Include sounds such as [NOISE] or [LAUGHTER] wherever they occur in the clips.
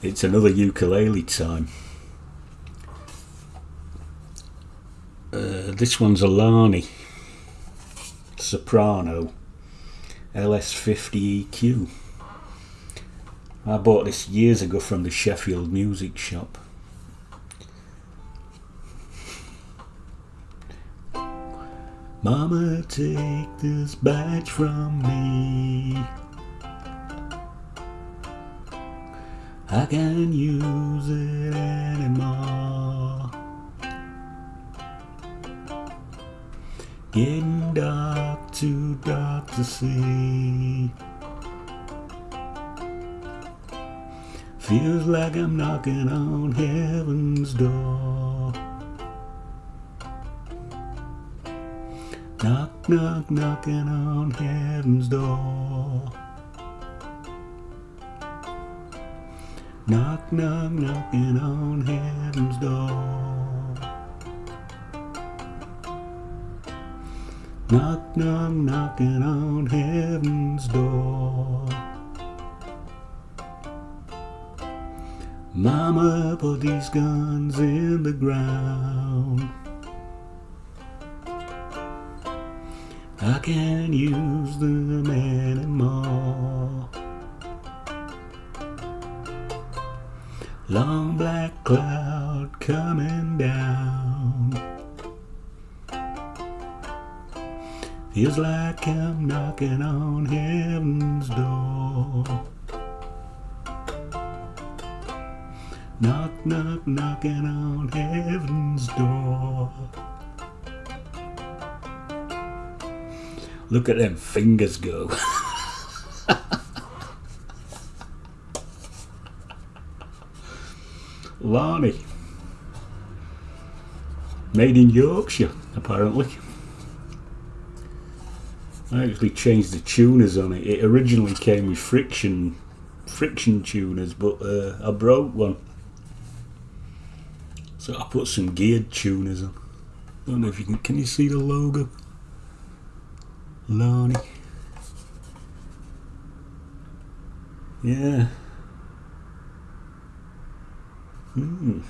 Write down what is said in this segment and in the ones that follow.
It's another ukulele time. Uh, this one's a Lani Soprano LS50 EQ. I bought this years ago from the Sheffield Music Shop. Mama, take this badge from me. I can't use it anymore. Getting dark, too dark to see. Feels like I'm knocking on heaven's door. Knock, knock, knocking on heaven's door. Knock, knock, knocking on heaven's door. Knock, knock, knocking on heaven's door. Mama, put these guns in the ground. I can't use them anymore. Long black cloud coming down. Feels like I'm knocking on heaven's door. Knock, knock, knocking on heaven's door. Look at them fingers go. [LAUGHS] Lani. Made in Yorkshire, apparently. I actually changed the tuners on it. It originally came with friction friction tuners, but uh, I broke one. So I put some geared tuners on. I don't know if you can. Can you see the logo? Lani. Yeah. Hmm.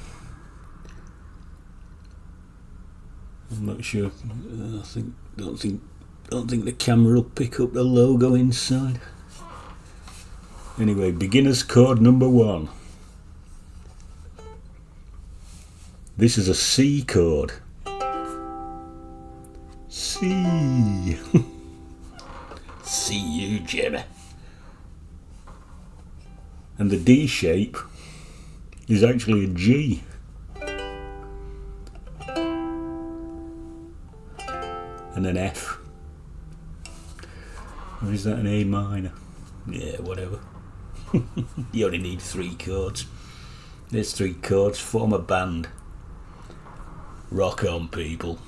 I'm not sure. I think don't think don't think the camera will pick up the logo inside. Anyway, beginner's code number one. This is a C chord. C. See you, Jimmy. And the D shape is actually a G. And an F. Or is that an A minor? Yeah, whatever. [LAUGHS] you only need three chords. There's three chords, form a band. Rock on, people.